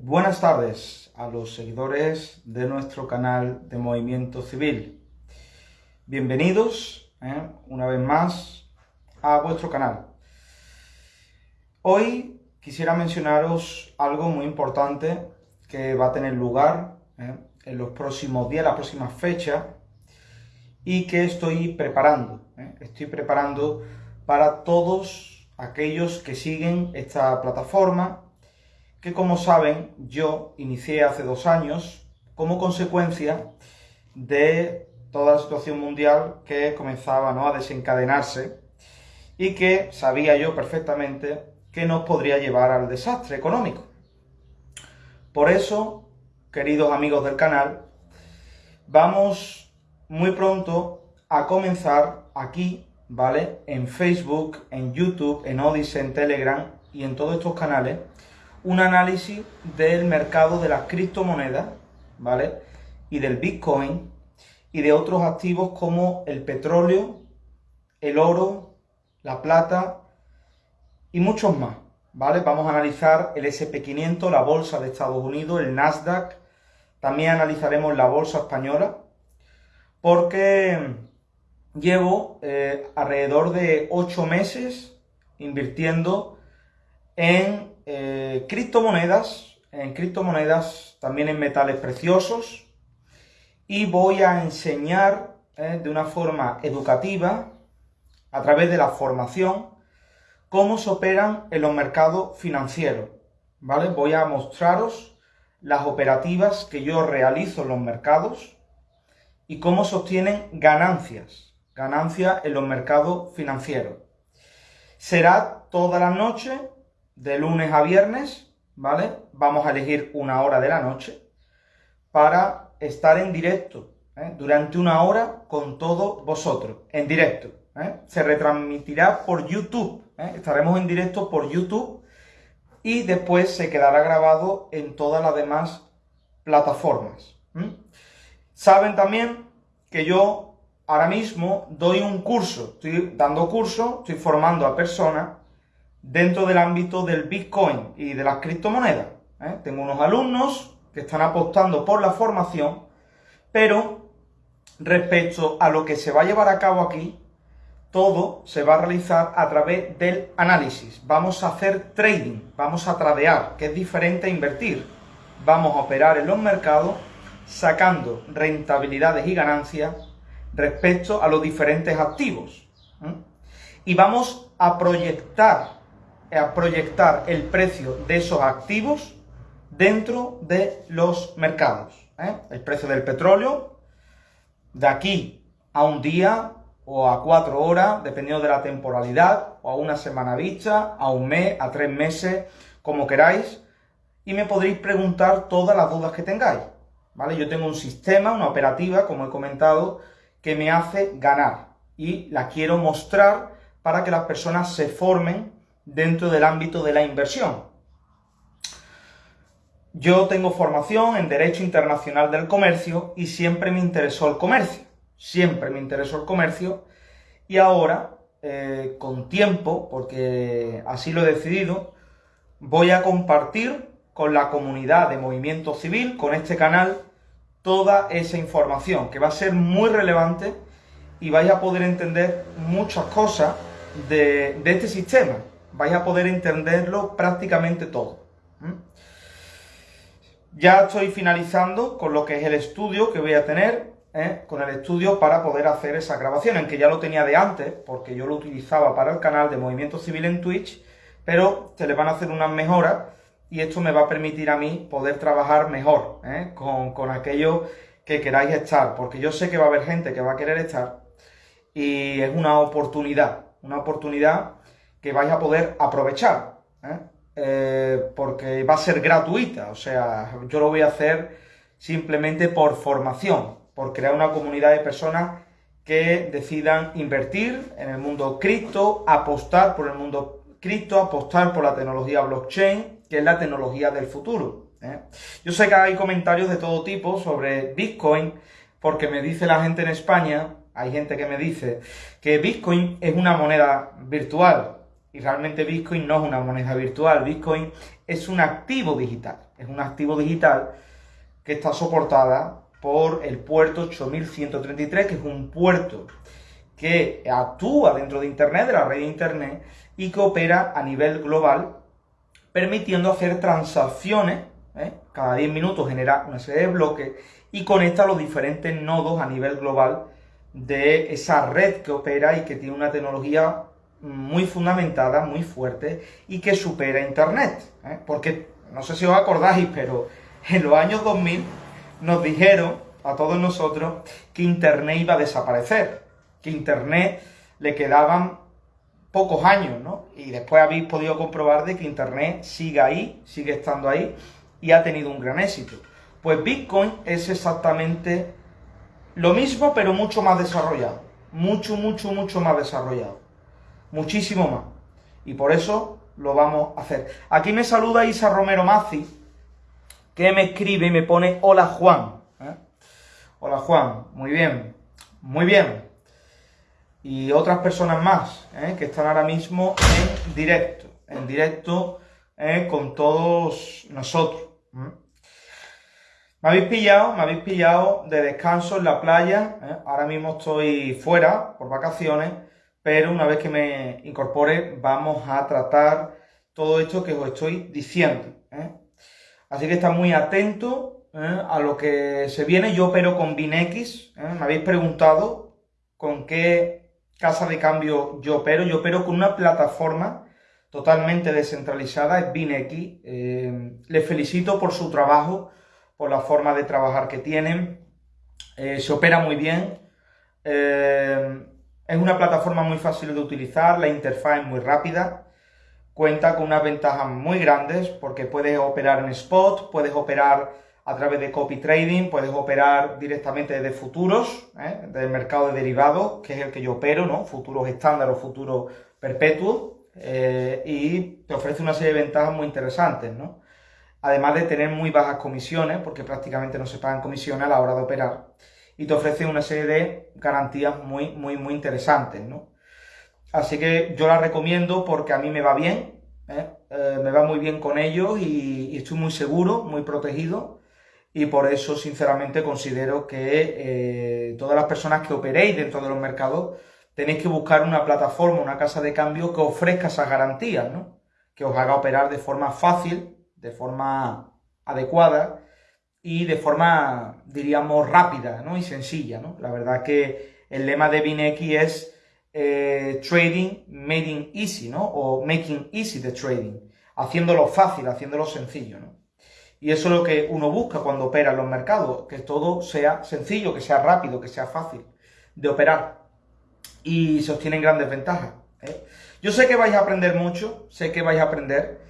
Buenas tardes a los seguidores de nuestro canal de Movimiento Civil. Bienvenidos ¿eh? una vez más a vuestro canal. Hoy quisiera mencionaros algo muy importante que va a tener lugar ¿eh? en los próximos días, las próximas fechas, y que estoy preparando. ¿eh? Estoy preparando para todos aquellos que siguen esta plataforma, que como saben yo inicié hace dos años como consecuencia de toda la situación mundial que comenzaba ¿no? a desencadenarse y que sabía yo perfectamente que nos podría llevar al desastre económico. Por eso, queridos amigos del canal, vamos muy pronto a comenzar aquí, ¿vale? En Facebook, en YouTube, en Odyssey, en Telegram y en todos estos canales, un análisis del mercado de las criptomonedas, ¿vale? Y del Bitcoin y de otros activos como el petróleo, el oro, la plata y muchos más, ¿vale? Vamos a analizar el SP500, la bolsa de Estados Unidos, el Nasdaq, también analizaremos la bolsa española, porque llevo eh, alrededor de 8 meses invirtiendo en eh, criptomonedas, en criptomonedas, también en metales preciosos, y voy a enseñar eh, de una forma educativa, a través de la formación, cómo se operan en los mercados financieros, ¿vale? Voy a mostraros las operativas que yo realizo en los mercados y cómo se obtienen ganancias, ganancias en los mercados financieros. Será toda la noche, de lunes a viernes, ¿vale? Vamos a elegir una hora de la noche para estar en directo, ¿eh? durante una hora con todos vosotros, en directo. ¿eh? Se retransmitirá por YouTube, ¿eh? estaremos en directo por YouTube y después se quedará grabado en todas las demás plataformas. Saben también que yo ahora mismo doy un curso, estoy dando curso, estoy formando a personas dentro del ámbito del Bitcoin y de las criptomonedas. ¿eh? Tengo unos alumnos que están apostando por la formación, pero respecto a lo que se va a llevar a cabo aquí, todo se va a realizar a través del análisis. Vamos a hacer trading, vamos a tradear, que es diferente a invertir. Vamos a operar en los mercados sacando rentabilidades y ganancias respecto a los diferentes activos. Y vamos a proyectar, a proyectar el precio de esos activos dentro de los mercados. ¿eh? El precio del petróleo, de aquí a un día o a cuatro horas, dependiendo de la temporalidad, o a una semana vista, a un mes, a tres meses, como queráis, y me podréis preguntar todas las dudas que tengáis. ¿Vale? Yo tengo un sistema, una operativa, como he comentado, que me hace ganar y la quiero mostrar para que las personas se formen dentro del ámbito de la inversión. Yo tengo formación en Derecho Internacional del Comercio y siempre me interesó el comercio, siempre me interesó el comercio y ahora, eh, con tiempo, porque así lo he decidido, voy a compartir con la comunidad de Movimiento Civil, con este canal, toda esa información, que va a ser muy relevante y vais a poder entender muchas cosas de, este sistema. Vais a poder entenderlo prácticamente todo. Ya estoy finalizando con lo que es el estudio que voy a tener, ¿eh? con el estudio para poder hacer esa grabación, aunque ya lo tenía de antes, porque yo lo utilizaba para el canal de Movimiento Civil en Twitch, pero se le van a hacer unas mejoras y esto me va a permitir a mí poder trabajar mejor ¿eh? con, con aquello que queráis estar, porque yo sé que va a haber gente que va a querer estar y es una oportunidad, una oportunidad que vais a poder aprovechar. ¿eh? Eh, porque va a ser gratuita, o sea, yo lo voy a hacer simplemente por formación, por crear una comunidad de personas que decidan invertir en el mundo cripto, apostar por el mundo cripto, apostar por la tecnología blockchain, que es la tecnología del futuro. ¿eh? Yo sé que hay comentarios de todo tipo sobre Bitcoin, porque me dice la gente en España, hay gente que me dice que Bitcoin es una moneda virtual. Y realmente Bitcoin no es una moneda virtual, Bitcoin es un activo digital. Es un activo digital que está soportada por el puerto 8133, que es un puerto que actúa dentro de Internet, de la red de Internet, y que opera a nivel global, permitiendo hacer transacciones, ¿eh? cada 10 minutos genera una serie de bloques y conecta los diferentes nodos a nivel global de esa red que opera y que tiene una tecnología muy fundamentada, muy fuerte y que supera Internet. ¿eh? Porque, no sé si os acordáis, pero en los años 2000 nos dijeron a todos nosotros que Internet iba a desaparecer, que Internet le quedaban pocos años, ¿no? Y después habéis podido comprobar de que Internet sigue ahí, sigue estando ahí y ha tenido un gran éxito. Pues Bitcoin es exactamente lo mismo, pero mucho más desarrollado. Mucho, mucho, mucho más desarrollado. Muchísimo más. Y por eso lo vamos a hacer. Aquí me saluda Isa Romero Mazzi, que me escribe y me pone Hola Juan. ¿eh? Hola Juan, muy bien, muy bien. Y otras personas más ¿eh? que están ahora mismo en directo, en directo ¿eh? con todos nosotros. Me habéis pillado, me habéis pillado de descanso en la playa. Ahora mismo estoy fuera por vacaciones, pero una vez que me incorpore vamos a tratar todo esto que os estoy diciendo. ¿eh? Así que está muy atento ¿eh? a lo que se viene. Yo opero con BinX. Me habéis preguntado con qué casa de cambio yo opero. Yo opero con una plataforma totalmente descentralizada, es BinX. les felicito por su trabajo por la forma de trabajar que tienen. Eh, se opera muy bien. Eh, es una plataforma muy fácil de utilizar, la interfaz es muy rápida. Cuenta con unas ventajas muy grandes porque puedes operar en spot, puedes operar a través de copy trading, puedes operar directamente desde futuros, ¿eh? del mercado de derivados, que es el que yo opero, ¿no? Futuros estándar o futuros perpetuos, y te ofrece una serie de ventajas muy interesantes, ¿no? además de tener muy bajas comisiones, porque prácticamente no se pagan comisiones a la hora de operar, y te ofrece una serie de garantías muy, muy, muy interesantes, ¿no? Así que yo la recomiendo porque a mí me va bien, ¿eh? Eh, me va muy bien con ellos y, estoy muy seguro, muy protegido, y por eso, sinceramente, considero que eh, todas las personas que operéis dentro de los mercados tenéis que buscar una plataforma, una casa de cambio que ofrezca esas garantías, ¿no? Que os haga operar de forma fácil, de forma adecuada y de forma, diríamos, rápida y sencilla. ¿no? La verdad que el lema de BinX es eh, Trading Making Easy, ¿no? o Making Easy the Trading, haciéndolo fácil, haciéndolo sencillo. ¿no? Y eso es lo que uno busca cuando opera en los mercados, que todo sea sencillo, que sea rápido, que sea fácil de operar. Y se obtienen grandes ventajas. ¿eh? Yo sé que vais a aprender mucho, sé que vais a aprender,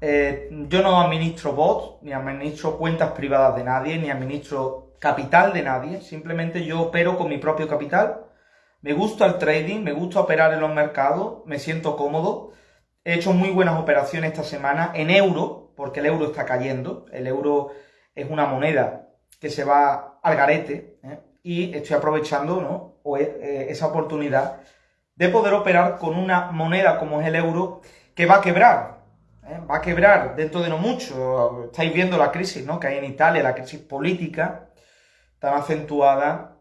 eh, yo no administro bots, ni administro cuentas privadas de nadie, ni administro capital de nadie. Simplemente yo opero con mi propio capital. Me gusta el trading, me gusta operar en los mercados, me siento cómodo. He hecho muy buenas operaciones esta semana en euro, porque el euro está cayendo. El euro es una moneda que se va al garete ¿eh? y estoy aprovechando ¿no? Eh, esa oportunidad de poder operar con una moneda como es el euro que va a quebrar. ¿Eh? va a quebrar dentro de no mucho. Estáis viendo la crisis ¿no? que hay en Italia, la crisis política tan acentuada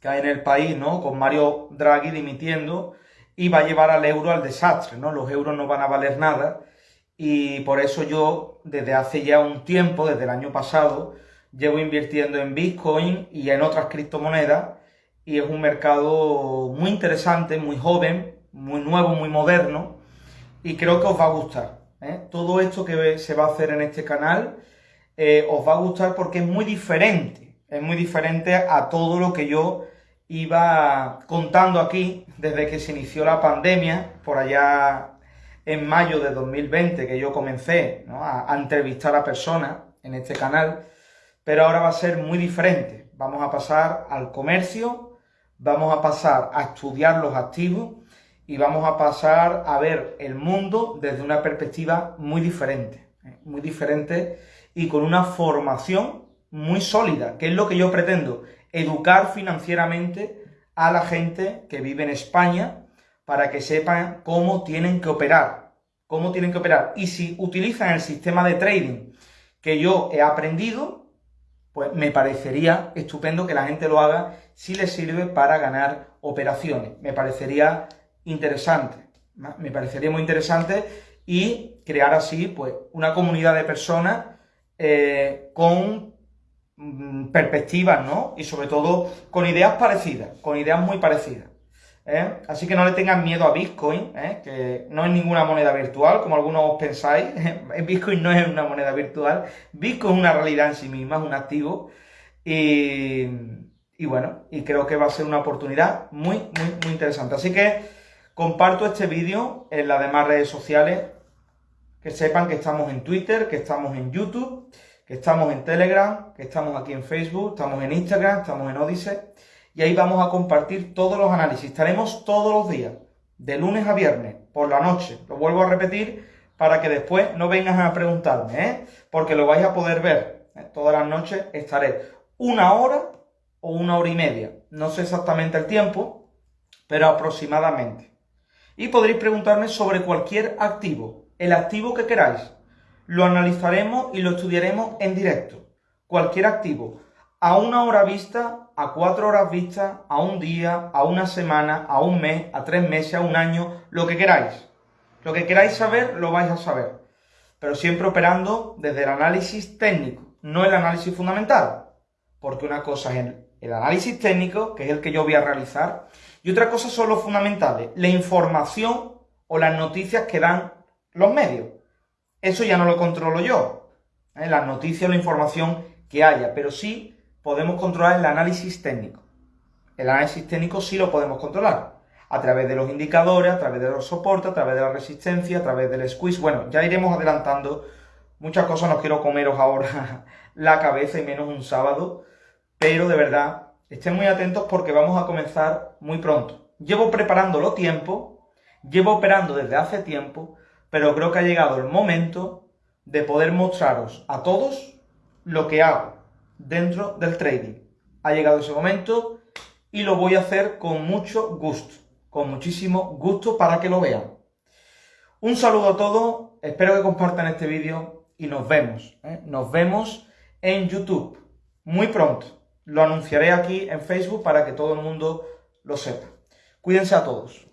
que hay en el país, ¿no? con Mario Draghi dimitiendo, y va a llevar al euro al desastre. ¿no? Los euros no van a valer nada. Y por eso yo, desde hace ya un tiempo, desde el año pasado, llevo invirtiendo en Bitcoin y en otras criptomonedas. Y es un mercado muy interesante, muy joven, muy nuevo, muy moderno. Y creo que os va a gustar. ¿Eh? Todo esto que se va a hacer en este canal eh, os va a gustar porque es muy diferente. Es muy diferente a todo lo que yo iba contando aquí desde que se inició la pandemia, por allá en mayo de 2020, que yo comencé a, a entrevistar a personas en este canal, pero ahora va a ser muy diferente. Vamos a pasar al comercio, vamos a pasar a estudiar los activos y vamos a pasar a ver el mundo desde una perspectiva muy diferente, ¿eh? muy diferente y con una formación muy sólida, que es lo que yo pretendo, educar financieramente a la gente que vive en España para que sepan cómo tienen que operar, cómo tienen que operar. Y si utilizan el sistema de trading que yo he aprendido, pues me parecería estupendo que la gente lo haga si les sirve para ganar operaciones. Me parecería interesante. Me parecería muy interesante y crear así pues una comunidad de personas eh, con mm, perspectivas, ¿no? Y sobre todo con ideas parecidas, con ideas muy parecidas. ¿eh? Así que no le tengan miedo a Bitcoin, ¿eh? que no es ninguna moneda virtual, como algunos pensáis. Bitcoin no es una moneda virtual. Bitcoin es una realidad en sí misma, es un activo. Y, y bueno, y creo que va a ser una oportunidad muy, muy, muy interesante. Así que comparto este vídeo en las demás redes sociales. Que sepan que estamos en Twitter, que estamos en YouTube, que estamos en Telegram, que estamos aquí en Facebook, estamos en Instagram, estamos en Odyssey y ahí vamos a compartir todos los análisis. Estaremos todos los días, de lunes a viernes, por la noche. Lo vuelvo a repetir para que después no vengan a preguntarme, ¿eh? porque lo vais a poder ver. ¿eh? Todas las noches estaré una hora o una hora y media. No sé exactamente el tiempo, pero aproximadamente. Y podréis preguntarme sobre cualquier activo, el activo que queráis. Lo analizaremos y lo estudiaremos en directo. Cualquier activo a una hora vista, a cuatro horas vista, a un día, a una semana, a un mes, a tres meses, a un año, lo que queráis. Lo que queráis saber, lo vais a saber. Pero siempre operando desde el análisis técnico, no el análisis fundamental. Porque una cosa es el, análisis técnico, que es el que yo voy a realizar, y otra cosa son los fundamentales, la información o las noticias que dan los medios. Eso ya no lo controlo yo. ¿eh? Las noticias o la información que haya, pero sí podemos controlar el análisis técnico. El análisis técnico sí lo podemos controlar. A través de los indicadores, a través de los soportes, a través de la resistencia, a través del squeeze. Bueno, ya iremos adelantando. Muchas cosas no quiero comeros ahora la cabeza y menos un sábado. Pero de verdad, estén muy atentos porque vamos a comenzar muy pronto. Llevo preparándolo tiempo, llevo operando desde hace tiempo, pero creo que ha llegado el momento de poder mostraros a todos lo que hago dentro del trading. Ha llegado ese momento y lo voy a hacer con mucho gusto, con muchísimo gusto para que lo vean. Un saludo a todos, espero que compartan este vídeo y nos vemos. ¿eh? Nos vemos en YouTube muy pronto. Lo anunciaré aquí en Facebook para que todo el mundo lo sepa. Cuídense a todos.